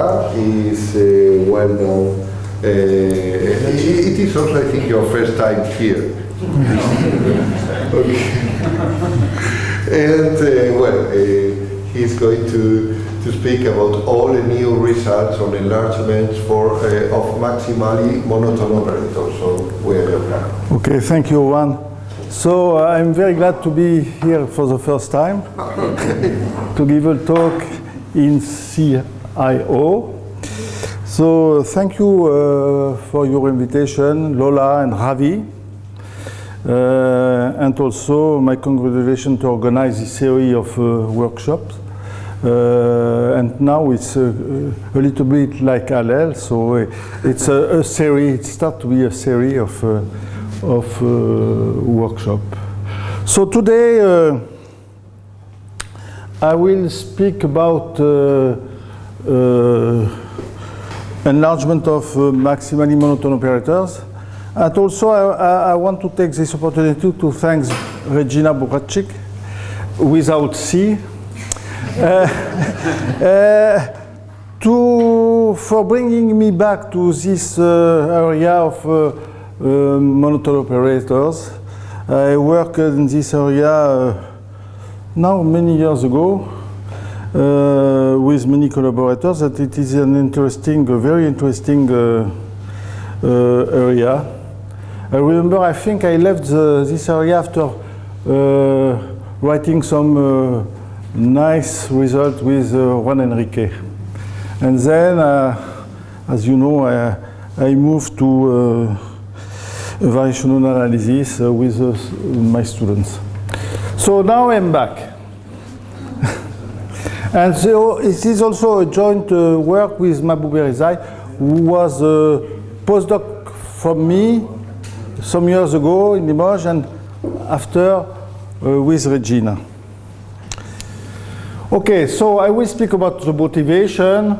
Tevat, is uh, well known. Uh, it is also, I think, your first time here. okay. and uh, well, uh, he's going to to speak about all the new results on enlargements for uh, of maximally monotone operators. So we are your Okay, thank you, Juan. So uh, I'm very glad to be here for the first time to give a talk in CIO. So thank you uh, for your invitation, Lola and Ravi. Uh, and also my congratulations to organize this series of uh, workshops. Uh, and now it's a, a, little bit like Allel, so it's a, a series, it starts to be a series of, uh, of uh, workshop. So today uh, I will speak about uh, uh, enlargement of maximally monotone operators. And also I, I, want to take this opportunity to thank Regina Burachik without C uh, uh, to, for bringing me back to this uh, area of monotone operators. I worked in this area now many years ago uh, with many collaborators that it is an interesting, a very interesting uh, uh, area. I remember I think I left the, this area after writing some nice result with uh, Juan Enrique. And then, uh, as you know, I, I moved to uh, variational analysis uh, with uh, my students. So now I'm back. And so it is also a joint uh, work with Mahbub Rezai, who was a postdoc from me some years ago in Limoges and after with Regina. Okay, so I will speak about the motivation.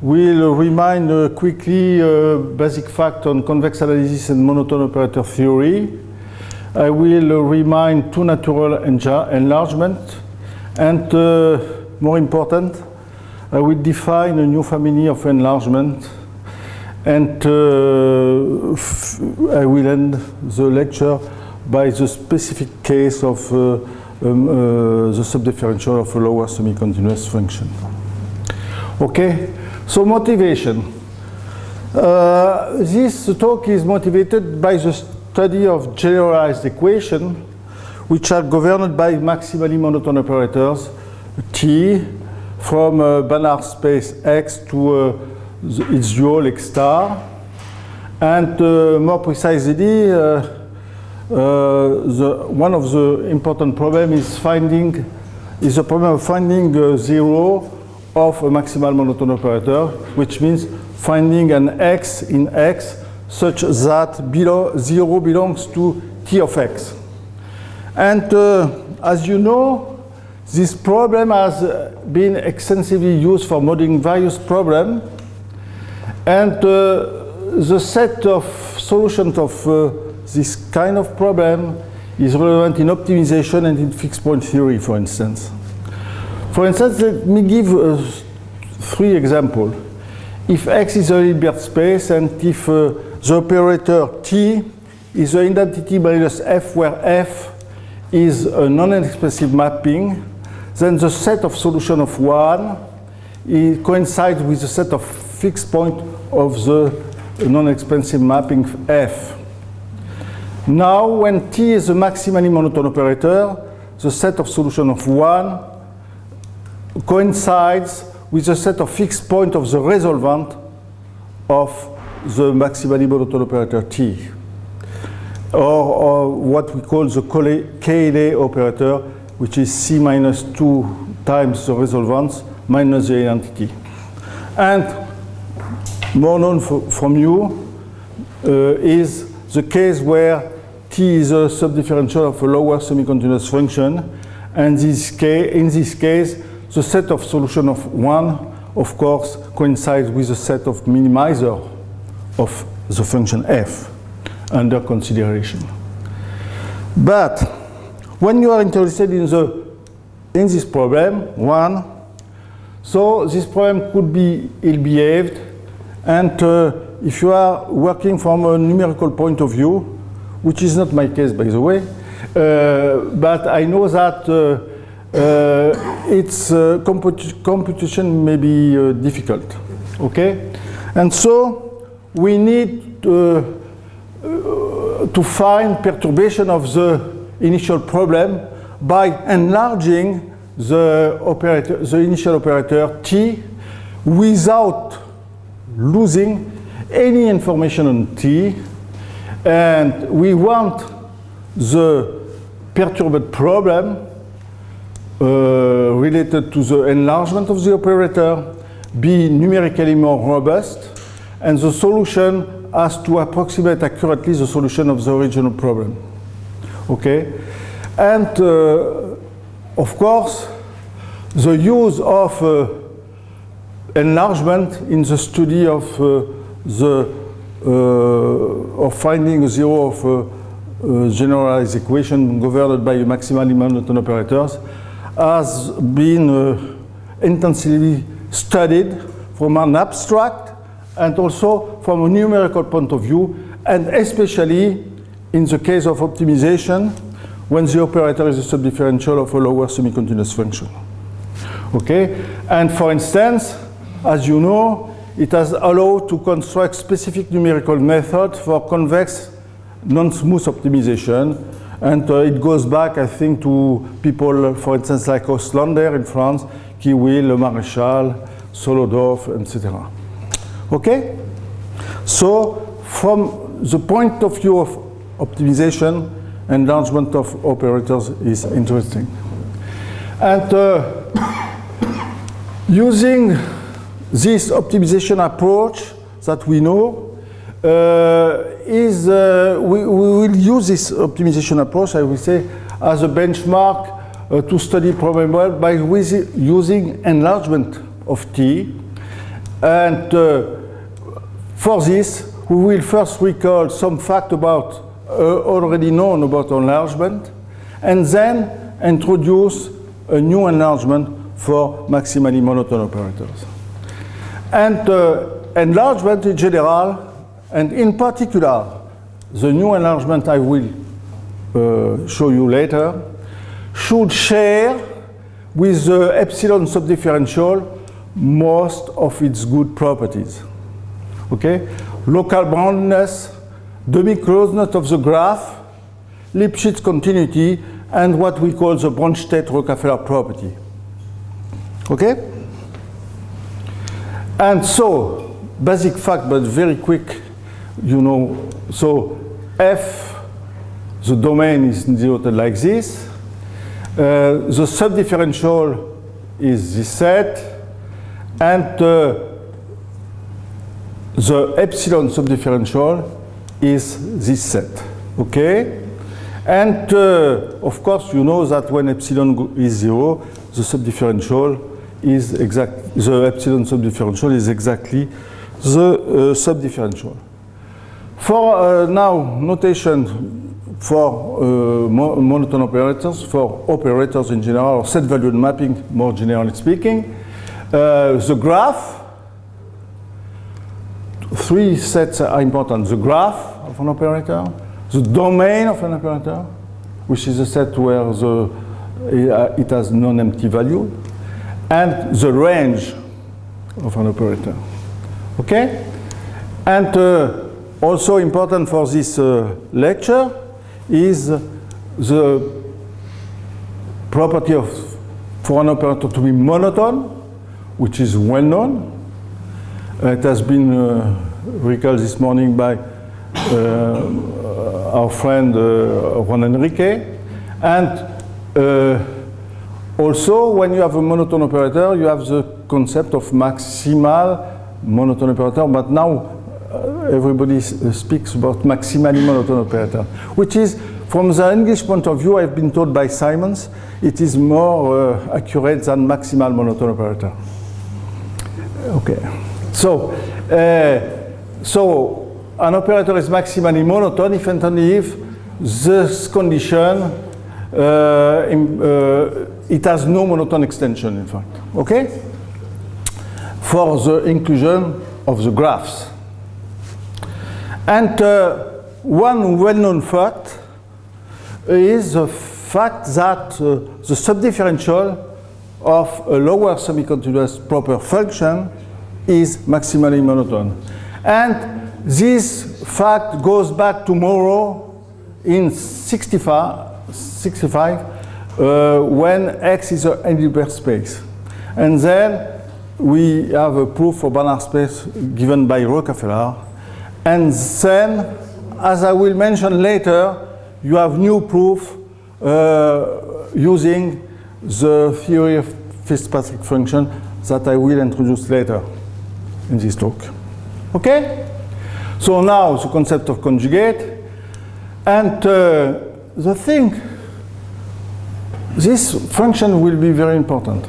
We'll remind uh, quickly uh, basic fact on convex analysis and monotone operator theory. I will uh, remind two natural enlargement. And uh, more important, I will define a new family of enlargement. And uh, I will end the lecture by the specific case of uh, um, uh, the subdifferential of a lower semi-continuous function. Okay, so motivation. Uh, this talk is motivated by the study of generalized equations which are governed by maximally monotone operators T from uh, Banach space X to uh, its dual X star and uh, more precisely the, one of the important problems is finding is the problem of finding a zero of a maximal monotone operator, which means finding an x in x such that below zero belongs to t of x. And uh, as you know, this problem has been extensively used for modeling various problems. And uh, the set of solutions of uh, this kind of problem is relevant in optimization and in fixed point theory, for instance. For instance, let me give uh, three examples. If X is a Hilbert space and if uh, the operator T is the identity minus F where F is a non-expansive mapping, then the set of solution of one coincides with the set of fixed point of the non-expansive mapping F. Now, when T is a maximally monotone operator, the set of solution of 1 coincides with the set of fixed point of the resolvent of the maximally monotone operator T. Or, or what we call the Cayley operator, which is C minus 2 times the resolvents minus the identity. And more known from you uh, is the case where T is a subdifferential of a lower semi-continuous function, and this case, in this case, the set of solution of one, of course, coincides with the set of minimizer of the function f under consideration. But when you are interested in the in this problem, one, So this problem could be ill-behaved, and uh, if you are working from a numerical point of view, which is not my case by the way, uh, but I know that uh, uh, its uh, comput computation may be uh, difficult, okay? And so we need to find perturbation of the initial problem by enlarging the, operator, the initial operator t without losing any information on t and we want the perturbed problem uh, related to the enlargement of the operator be numerically more robust and the solution has to approximate accurately the solution of the original problem. Okay? And uh, of course, the use of uh, enlargement in the study of uh, the uh, of finding zero of a, a generalized equation governed by maximally monotone operators has been uh, intensively studied from an abstract and also from a numerical point of view and especially in the case of optimization when the operator is a subdifferential of a lower semi-continuous function. Okay, and for instance, as you know, it has allowed to construct specific numerical method for convex non-smooth optimization. And uh, it goes back, I think, to people, for instance, like Auslender in France, Kiwiel, Le Maréchal, Solodov, etc. Okay? So, from the point of view of optimization, enlargement of operators is interesting. And uh, using this optimization approach that we know uh, is, uh, we, we, will use this optimization approach, I will say, as a benchmark uh, to study problem well by using enlargement of T. And uh, for this, we will first recall some fact about already known about enlargement, and then introduce a new enlargement for maximally monotone operators. And uh, enlargement in general, and in particular, the new enlargement I will uh, show you later, should share with the epsilon subdifferential most of its good properties. Okay? Local boundedness, demi-closeness of the graph, Lipschitz continuity, and what we call the Bronsted-Rockafellar property. Okay? And so, basic fact, but very quick, you know, so F, the domain is denoted like this. Uh, the subdifferential is this set, and uh, the epsilon subdifferential is this set, okay? And uh, of course, you know that when epsilon is zero, the subdifferential is exact, the epsilon subdifferential is exactly the uh, subdifferential. For uh, now, notation for uh, mo monotone operators, for operators in general, or set valued mapping, more generally speaking, uh, the graph, three sets are important. The graph an operator, the domain of an operator, which is a set where the, uh, it has non-empty value, and the range of an operator. Okay? And uh, also important for this uh, lecture is the property of for an operator to be monotone, which is well known. It has been uh, recalled this morning by our friend uh, Juan Enrique. And also, when you have a monotone operator, you have the concept of maximal monotone operator, but now uh, everybody uh, speaks about maximally monotone operator, which is, from the English point of view, I've been told by Simons, it is more uh, accurate than maximal monotone operator. Okay, so, uh, so an operator is maximally monotone if and only if this condition uh, in, uh, it has no monotone extension, in fact. Okay? for the inclusion of the graphs. And uh, one well-known fact is the fact that uh, the subdifferential of a lower semi-continuous proper function is maximally monotone. And this fact goes back to Moreau in 65, 65 uh, when X is an Hilbert space. And then we have a proof for Banach space given by Rockafellar. And then, as I will mention later, you have new proof uh, using the theory of Fitzpatrick function that I will introduce later in this talk. Okay? So now the concept of conjugate. And uh, the thing, this function will be very important.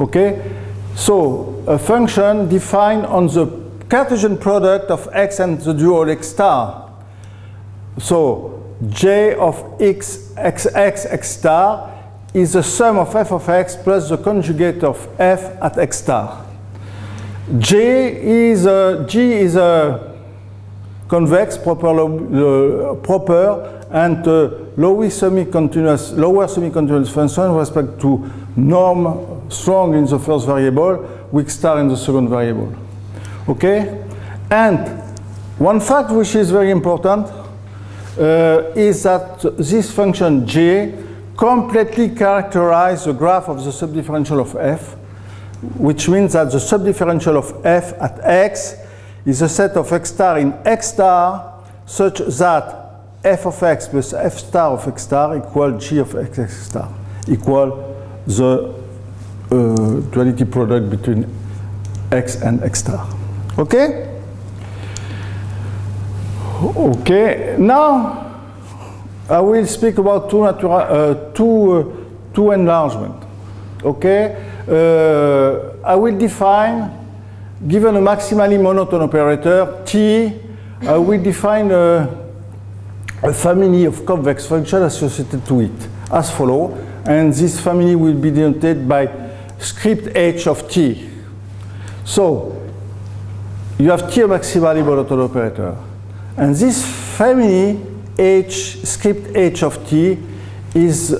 Okay? So a function defined on the Cartesian product of x and the dual x star. So j of x, x, x, x star is the sum of f of x plus the conjugate of f at x star. J is a, G is a convex proper, uh, proper and uh, lower semi-continuous lower semi-continuous function with respect to norm strong in the first variable, weak star in the second variable. Okay? And one fact which is very important uh, is that this function j completely characterizes the graph of the subdifferential of f, which means that the subdifferential of f at x is a set of x star in x star such that f of x plus f star of x star equal g of x, x star, equal the uh, duality product between x and x star. Okay? Okay, now I will speak about two, natural, uh, two, uh, two enlargement. Okay, uh, I will define, given a maximally monotone operator, T, I we define a, a family of convex functions associated to it as follow, and this family will be denoted by script h of t. So, you have T a maximally monotone operator. And this family H, script H of T is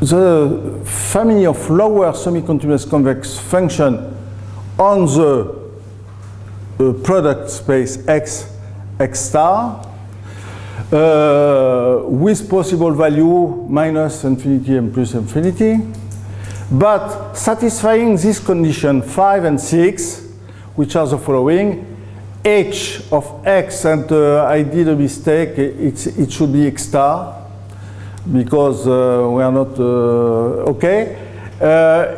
the family of lower semi-continuous convex function on the uh, product space X, X star uh, with possible value minus infinity and plus infinity. But satisfying this condition 5 and 6, which are the following, h of x, and uh, I did a mistake, it's, it should be x star, because uh, we are not, uh, okay, uh,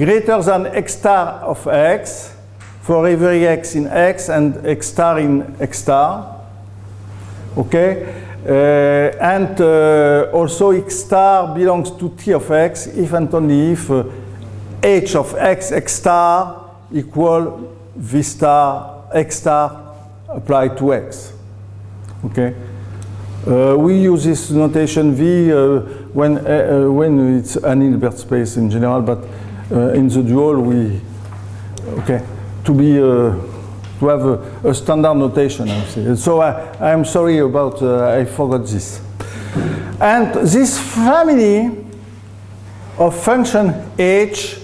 greater than x star of x, for every x in x and x star in x star, okay, uh, and uh, also x star belongs to t of x if and only if h of x x star equal v star x star applied to x. Okay. Uh, we use this notation v uh, when uh, uh when it's an Hilbert space in general, but uh, in the dual we okay to be uh, to have a, a, standard notation. I say. So I am sorry about I forgot this. And this family of function h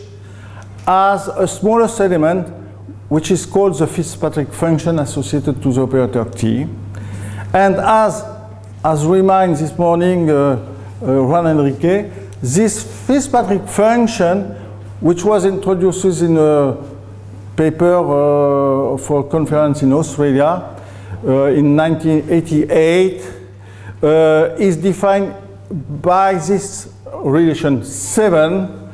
has a smallest element which is called the Fitzpatrick function associated to the operator T. And as, as reminded this morning uh, uh, Juan Enrique, this Fitzpatrick function, which was introduced in a paper uh, for a conference in Australia uh, in 1988, uh, is defined by this relation 7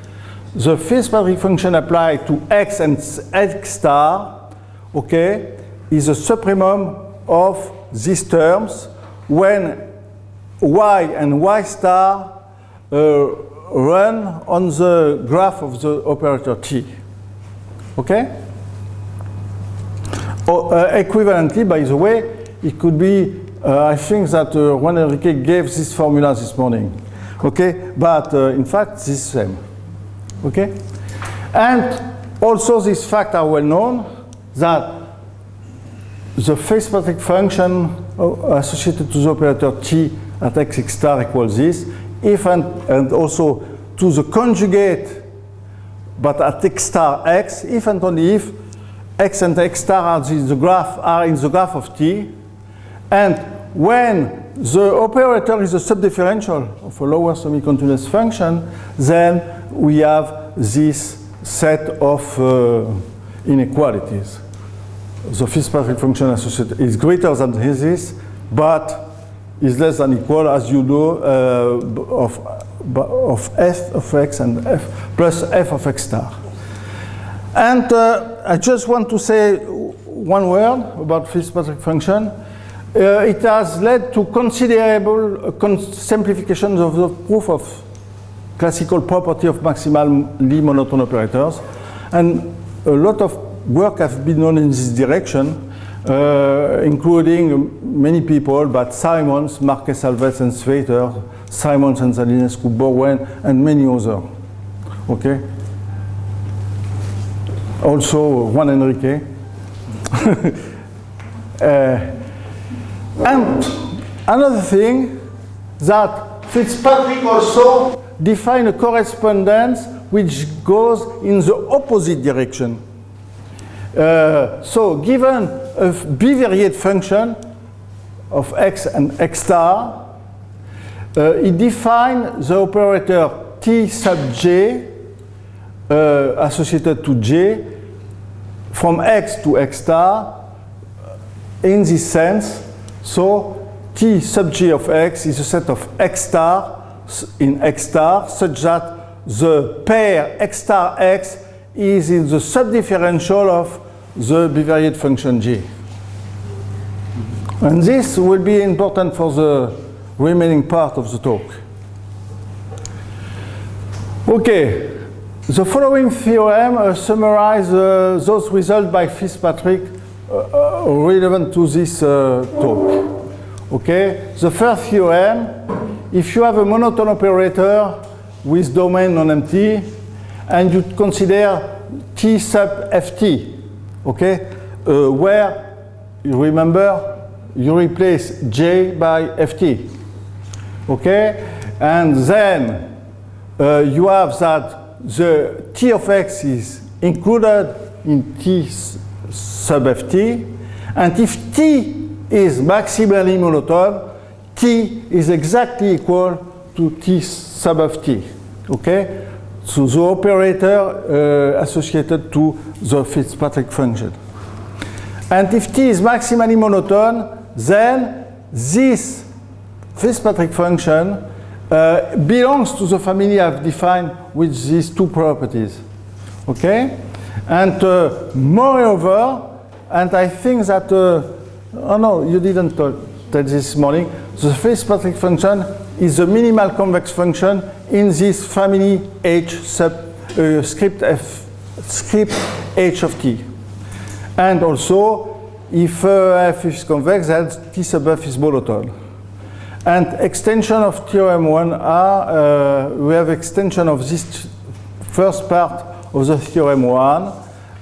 the Fitzpatrick function applied to x and x star, okay, is a supremum of these terms when y and y star uh, run on the graph of the operator t. Okay? Or, uh, equivalently, by the way, it could be, uh, I think that uh, Juan Enrique gave this formula this morning. Okay? But uh, in fact, this same. Okay? And Also, these facts are well known that the phase Fitzpatrick function uh, associated to the operator t at x star equals this, if and, and also to the conjugate, but at x star x, if and only if x and x star are in the graph, are in the graph of t, and when the operator is a subdifferential of a lower semi-continuous function, then we have this set of uh, inequalities. The Fitzpatrick function associated is greater than this, but is less than equal, as you know, uh, of, of f of x and f plus f of x star. And uh, I just want to say one word about Fitzpatrick function. Uh, it has led to considerable uh, simplifications of the proof of classical property of maximally monotone operators. And a lot of work has been done in this direction, uh, including many people, but Simons, Marques Alves and Svaiter, Simons and Zalinescu, Borwein, and many others. Okay? Also Juan Enrique. uh, and another thing that Fitzpatrick also defined a correspondence which goes in the opposite direction. Uh, so given a bivariate function of x and x star, uh, it defines the operator t sub j uh, associated to j from x to x star in this sense. So t sub j of x is a set of x star in x star such that the pair x star x is in the subdifferential of the bivariate function g. And this will be important for the remaining part of the talk. Okay, the following theorem uh, summarize uh, those results by Fitzpatrick uh, uh relevant to this uh, talk. Okay, the first theorem if you have a monotone operator with domain non-empty and you consider T sub Ft, okay, uh, where you remember? You replace J by Ft, okay, and then uh, you have that the T of X is included in T sub Ft, and if T is maximally monotone, t is exactly equal to t sub of t. Okay? So the operator uh, associated to the Fitzpatrick function. And if t is maximally monotone, then this Fitzpatrick function uh, belongs to the family I've defined with these two properties. Okay? And uh, moreover, and I think that, uh, oh no, you didn't talk this morning, the Fitzpatrick function is the minimal convex function in this family H sub uh, script f script H of t. And also, if uh, f is convex, then t sub f is monotone. And extension of theorem 1 are, uh, we have extension of this first part of the theorem 1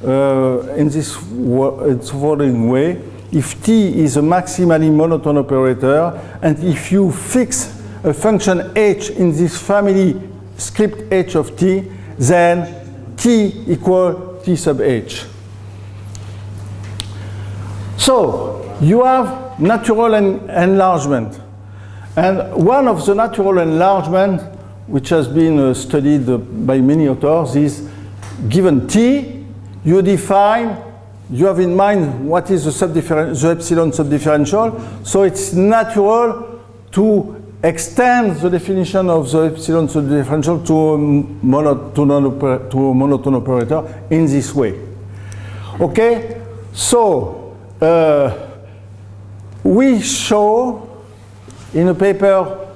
uh, in this following way if t is a maximally monotone operator, and if you fix a function h in this family script h of t, then t equal t sub h. So you have natural en enlargement. And one of the natural enlargement, which has been uh, studied uh, by many authors, is given t, you define you have in mind what is the, the epsilon subdifferential. So it's natural to extend the definition of the epsilon to a, mono, to, non to monotone operator in this way. Okay, so uh, we show in a paper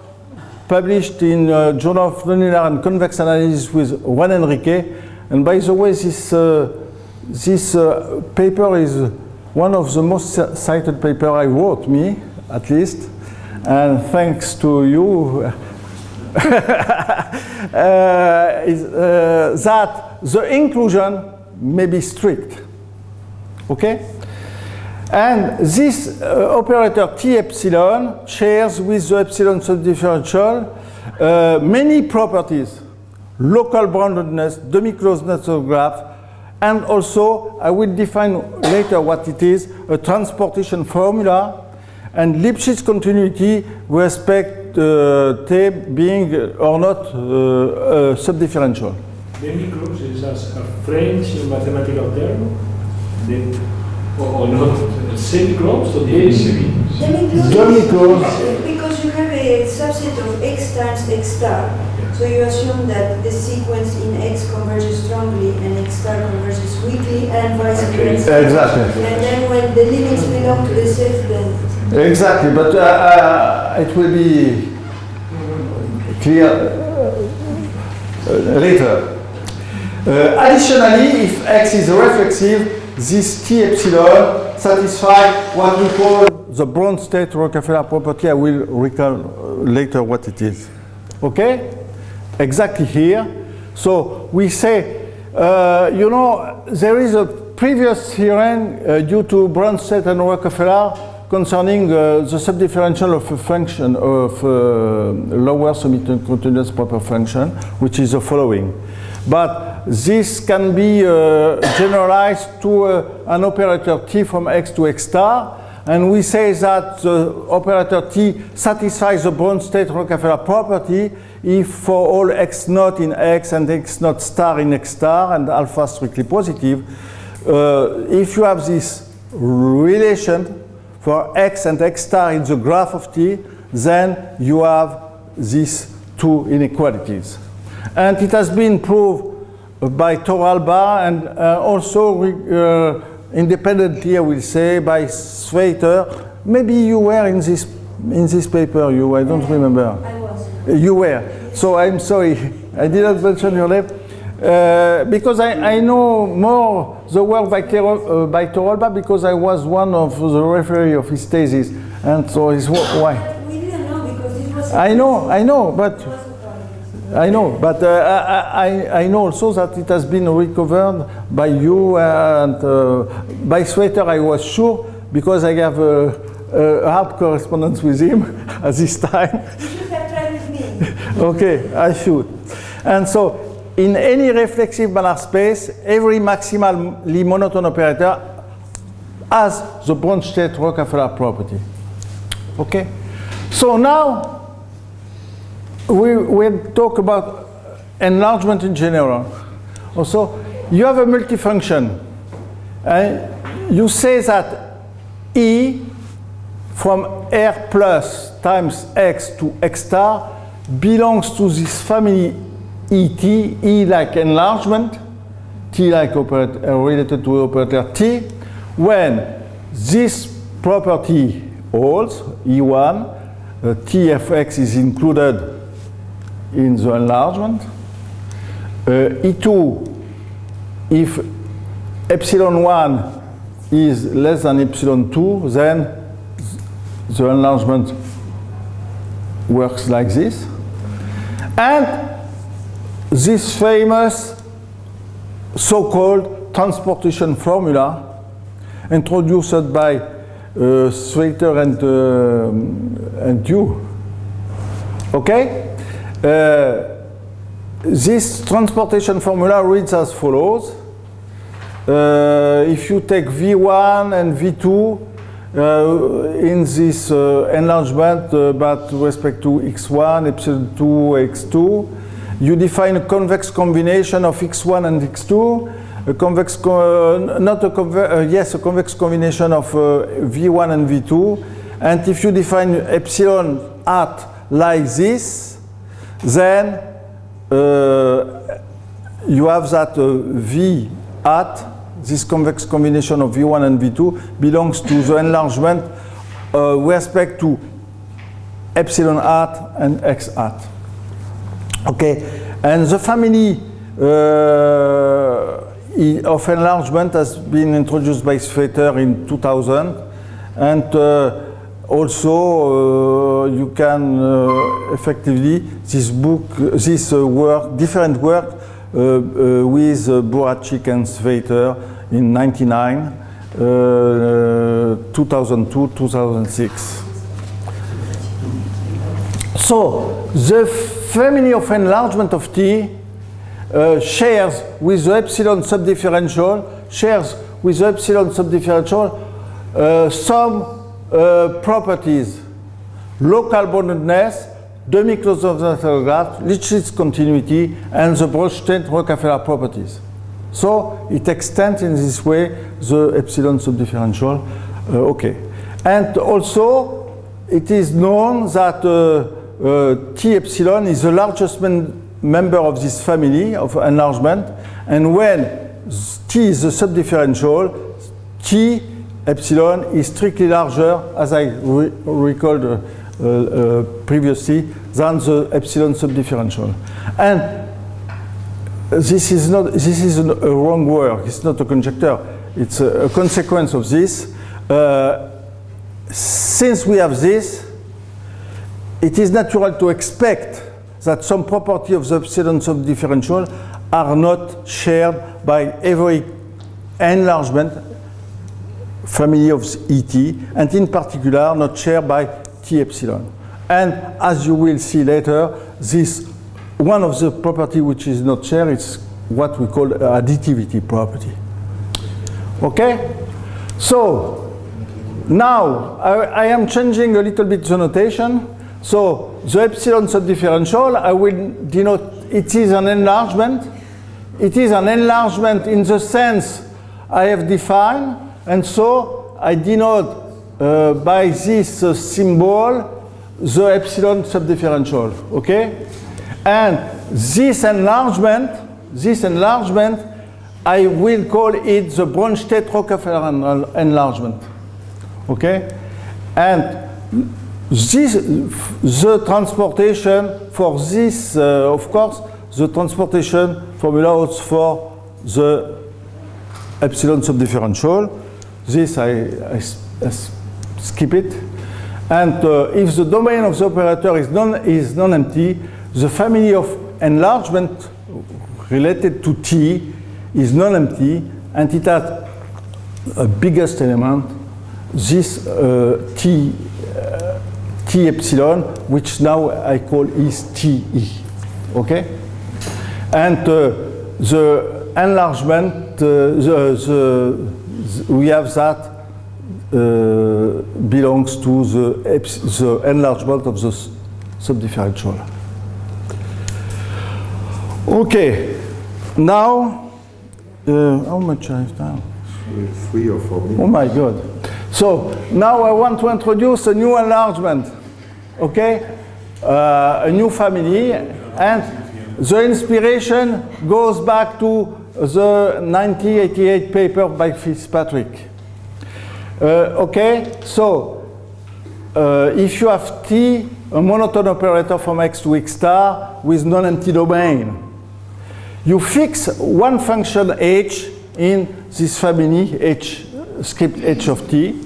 published in uh, Journal of Nonlinear and Convex Analysis with Juan Enrique, and by the way, this uh, this uh, paper is one of the most cited paper I wrote, me at least, and thanks to you, uh, is, uh, that the inclusion may be strict. Okay? And this uh, operator T epsilon shares with the epsilon subdifferential uh, many properties. Local boundedness, demi-closedness of graph, and also I will define later what it is, a transportation formula and Lipschitz continuity with respect uh, T being or not uh, subdifferential. Demi-close is as a French mathematical term, the, or, or not semi-close, so the semi. Demi-close. Because you have a subset of x times x star, so you assume that the sequence in x converges strongly and x star converges weakly and vice versa. Exactly. And then when the limits belong to the set, then Exactly, but uh, uh, it will be clear uh, uh, later. Uh, additionally, if x is reflexive, this T epsilon satisfies what we call the Bronsted Rockafellar property. I will recall uh, later what it is. Okay? Exactly here. So we say, uh, you know, there is a previous theorem uh, due to Bronsted and Rockafellar concerning uh, the subdifferential of a function of uh, lower semi-continuous proper function, which is the following. But this can be uh, generalized to uh, an operator t from x to x star, and we say that the operator t satisfies the Bronsted-Rockafellar property if for all x naught in x and x naught star in x star and alpha strictly positive, uh, if you have this relation for x and x star in the graph of t, then you have these two inequalities. And it has been proved by Torralba and uh, also uh, independently, I will say, by Svaiter. Maybe you were in this, in this paper, you, I don't remember. I was. You were. So I'm sorry, I didn't mention your name. Uh, because I, I know more the work by, Kero, uh, by Torralba because I was one of the referee of his thesis. And so it's wh- why. We didn't know because this was. I know, I know, but It was a problem. I know, but uh, I, I, I know also that it has been recovered by you and uh, by Svaiter, I was sure, because I have a, a hard correspondence with him at this time. You should have tried with me. okay, I should. And so, in any reflexive Banach space, every maximally monotone operator has the Bronsted-Rockafellar property. Okay? So now, we talk about enlargement in general. Also, you have a multifunction. And you say that E from R plus times X to X star belongs to this family ET, E like enlargement, T like operator, uh, related to operator T, when this property holds, E1, uh, T of X is included in the enlargement. Uh, E2, if epsilon 1 is less than epsilon 2, then the enlargement works like this. And this famous so-called transportation formula introduced by uh, and, uh, and you. Okay? Uh, this transportation formula reads as follows. Uh, if you take V1 and V2 uh, in this uh, enlargement, uh, but respect to x1, epsilon 2, x2, you define a convex combination of x1 and x2, a convex, co not a convex, uh, yes, a convex combination of uh, v1 and v2, and if you define epsilon at like this, then uh, you have that uh, v at this convex combination of v1 and v2 belongs to the enlargement uh, with respect to epsilon at and x at. Okay, and the family uh, of enlargement has been introduced by Svaiter in 2000, and also uh, you can uh, effectively this book, this uh, work, different work uh, with uh, and Svaiter in 99, uh, 2002, 2006. So the family of enlargement of T uh, shares with the epsilon subdifferential, shares with the epsilon subdifferential uh, some uh, properties. Local boundedness, demi-closed of the graph, Lipschitz continuity, and the Bronsted-Rockafellar properties. So it extends in this way the epsilon subdifferential. Uh, okay. And also, it is known that uh, uh, T epsilon is the largest member of this family of enlargement. And when T is the subdifferential, T epsilon is strictly larger, as I re recalled uh, uh, previously, than the epsilon subdifferential. And this is not this is a wrong word. It's not a conjecture. It's a, a consequence of this. Uh, since we have this, it is natural to expect that some property of the epsilon subdifferential are not shared by every enlargement family of ET, and in particular not shared by T epsilon. And as you will see later, this one of the property which is not shared is what we call additivity property. Okay? So, now I, I, am changing a little bit the notation. So, the epsilon subdifferential, I will denote it is an enlargement. It is an enlargement in the sense I have defined, and so I denote uh, by this uh, symbol the epsilon subdifferential. Okay? And this enlargement, this enlargement, I will call it the Bronsted-Rockafellar enlargement. Okay? And this, the transportation for this, uh, of course, the transportation formula holds for the epsilon subdifferential. This I, I, I skip it. And uh, if the domain of the operator is non is non-empty, the family of enlargement related to T is non-empty and it has a biggest element, this uh, T, uh, T epsilon, which now I call is TE, okay? And uh, the enlargement, uh, the, the, we have that uh, belongs to the, the enlargement of the subdifferential. Okay, now, uh, how much I have time? Three or four minutes. Oh my God. So now I want to introduce a new enlargement, okay? Uh, a new family, and the inspiration goes back to the 1988 paper by Fitzpatrick. Uh, okay, so uh, if you have T, a monotone operator from X to X star with non-empty domain, you fix one function h in this family h script h of t.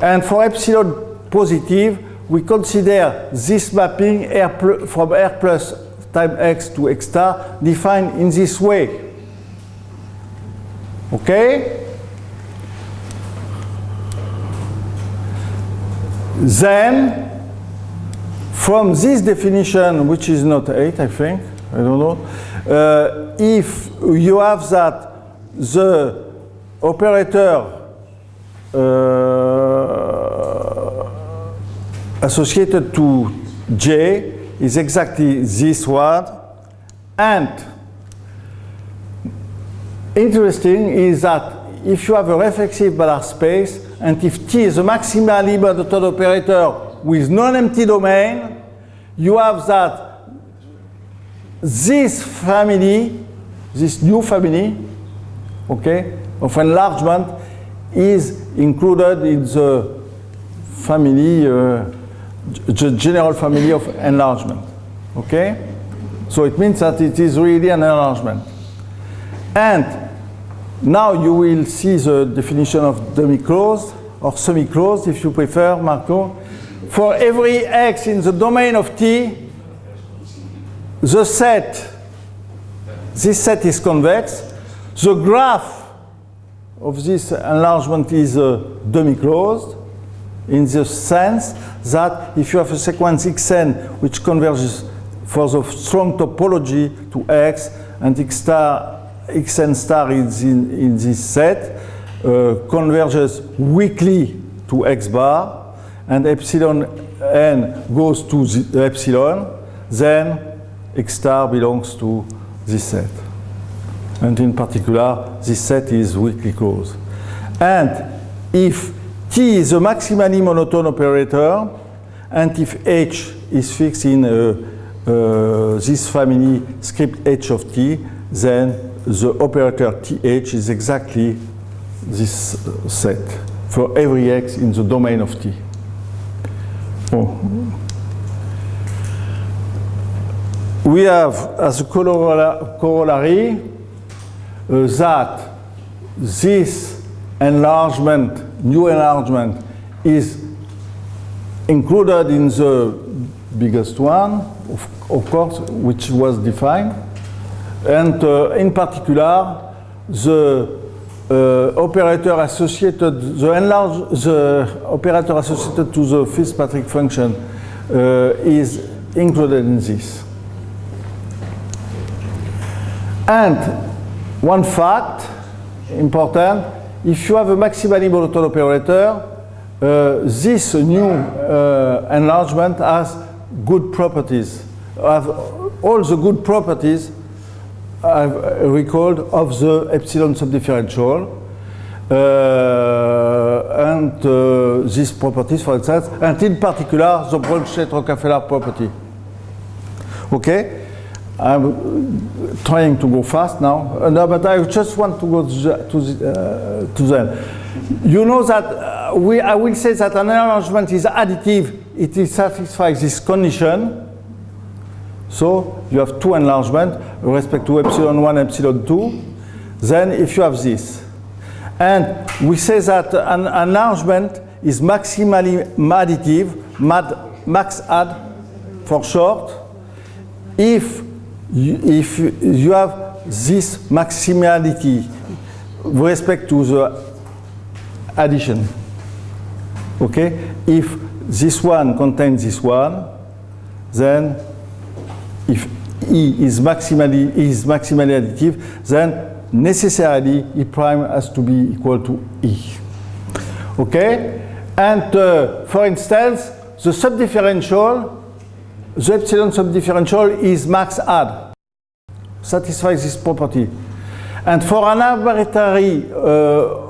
And for epsilon positive, we consider this mapping R from R plus time x to x star defined in this way. Okay? Then, from this definition, which is not 8, I think, I don't know, uh, if you have that the operator uh, associated to J is exactly this one and interesting is that if you have a reflexive Banach space and if T is a maximally monotone operator with non-empty domain, you have that this family, this new family, okay, of enlargement is included in the family, uh, the general family of enlargement, okay? So it means that it is really an enlargement. And now you will see the definition of demi-closed or semi-closed if you prefer, Marco. For every x in the domain of T, the set this set is convex. The graph of this enlargement is uh, demi-closed in the sense that if you have a sequence xn which converges for the strong topology to x and x star, xn star is in, in this set, uh, converges weakly to x bar and epsilon n goes to the epsilon, then x star belongs to this set. And in particular, this set is weakly closed. And if T is a maximally monotone operator, and if H is fixed in uh, uh, this family script H of T, then the operator TH is exactly this set for every X in the domain of T. Oh. We have as a corollary uh, that this enlargement, new enlargement, is included in the biggest one, of, of course, which was defined. And uh, in particular, the uh, operator associated, the enlarge, the operator associated to the Fitzpatrick function uh, is included in this. And one fact important, if you have a maximally monotone operator, uh, this new uh, enlargement has good properties, have all the good properties I've recalled of the epsilon subdifferential. Uh, and uh, these properties, for instance, and in particular, the Bronsted-Rockafellar property. Okay? I'm trying to go fast now, uh, no, but I just want to go to, the, to, the, uh, to them. You know that uh, we, I will say that an enlargement is additive, It satisfies this condition. So you have two enlargement with respect to epsilon 1, epsilon 2. Then if you have this. And we say that an enlargement is maximally additive, mad, max add for short, if you, if you have this maximality with respect to the addition. Okay? If this one contains this one, then if E is maximally, is maximally additive, then necessarily E prime has to be equal to E. Okay? And uh, for instance, the subdifferential, the epsilon subdifferential is max add, satisfies this property. And for an arbitrary uh,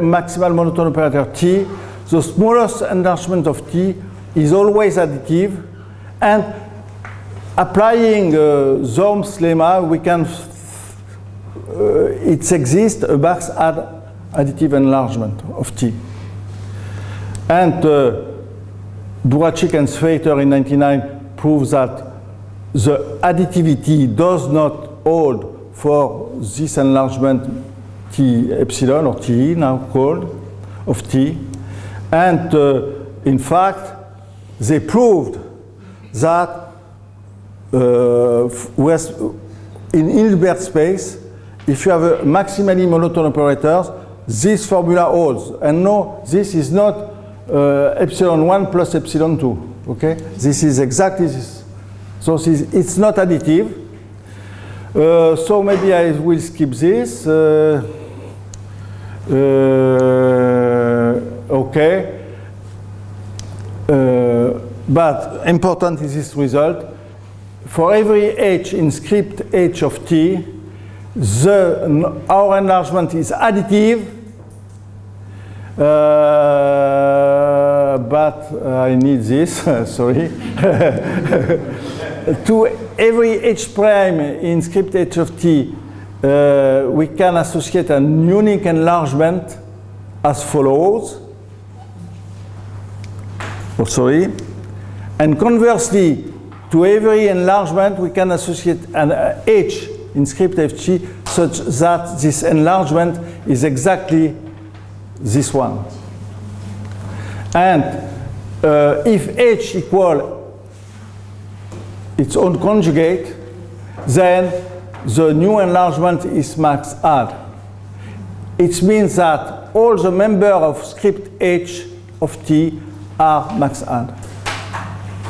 maximal monotone operator T, the smallest enlargement of T is always additive. And applying uh, Zorn's lemma, we can, uh, it exists a max add additive enlargement of T. And uh, and Svaiter in 99 prove that the additivity does not hold for this enlargement T epsilon or T now called of T. And uh, in fact, they proved that uh, with, in Hilbert space, if you have a maximally monotone operators, this formula holds. And no, this is not uh, epsilon 1 plus epsilon 2. Okay? This is exactly this. So this, it's not additive. Uh, so maybe I will skip this. Uh, uh, okay. Uh, but important is this result. For every h in script h of t, the, our enlargement is additive, uh, but I need this, sorry. to every h prime in script h of t, uh, we can associate an unique enlargement as follows. Oh, sorry. And conversely, to every enlargement, we can associate an uh, h in script ft such that this enlargement is exactly this one. And uh, if h equal its own conjugate, then the new enlargement is max add. It means that all the members of script h of t are max add.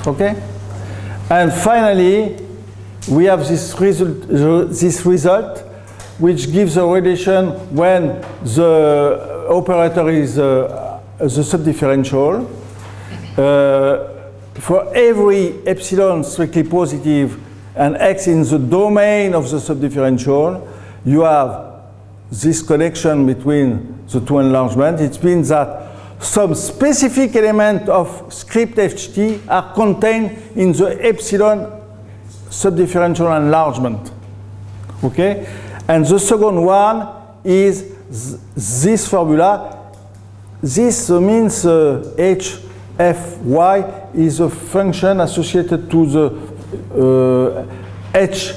Okay? And finally, we have this result, this result which gives a relation when the operator is uh, the subdifferential. Uh, for every epsilon strictly positive and x in the domain of the subdifferential, you have this connection between the two enlargements. It means that some specific element of script ht are contained in the epsilon subdifferential enlargement. Okay? And the second one is this formula. This means uh, h f y is a function associated to the uh, h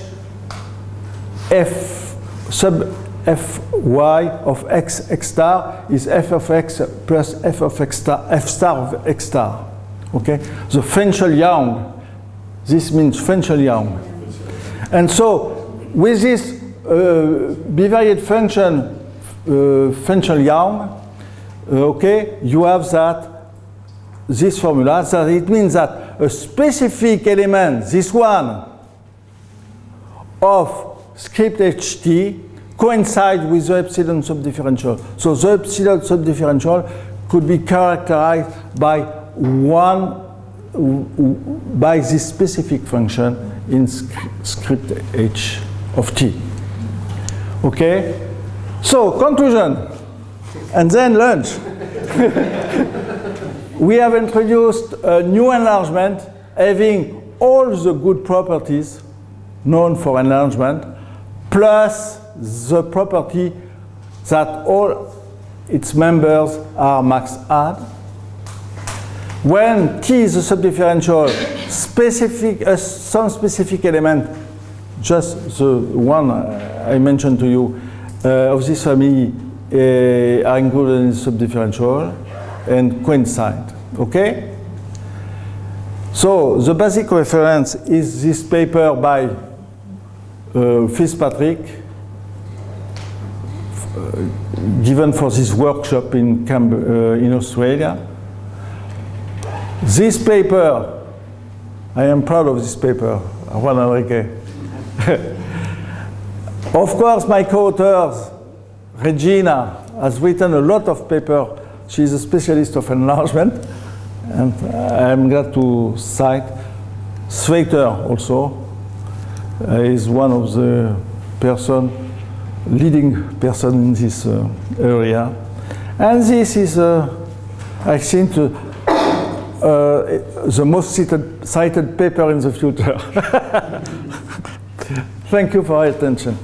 f sub f y of x x star is f of x plus f of x star f star of x star. Okay? The Fenchel-Young this means Fenchel-Young. And so, with this uh, bivariate function, uh, Fenchel-Young, uh, okay, you have that, this formula, that it means that a specific element, this one, of script ht coincides with the epsilon subdifferential. So the epsilon subdifferential could be characterized by one by this specific function in script h of t. Okay? So, conclusion, and then lunch. we have introduced a new enlargement having all the good properties known for enlargement, plus the property that all its members are max add when T is a subdifferential, specific, uh, some specific element, just the one I mentioned to you, uh, of this family uh, are included in subdifferential and coincide. Okay? So the basic reference is this paper by uh, Fitzpatrick, uh, given for this workshop in, Cam uh, in Australia. This paper, I am proud of this paper, Juan Enrique. of course, my co-authors, Regina, has written a lot of paper. She's a specialist of enlargement, and I'm glad to cite Svaiter also uh, is one of the person, leading person in this uh, area. And this is, uh, I think, uh, uh, the most cited, cited paper in the future. Thank you for your attention.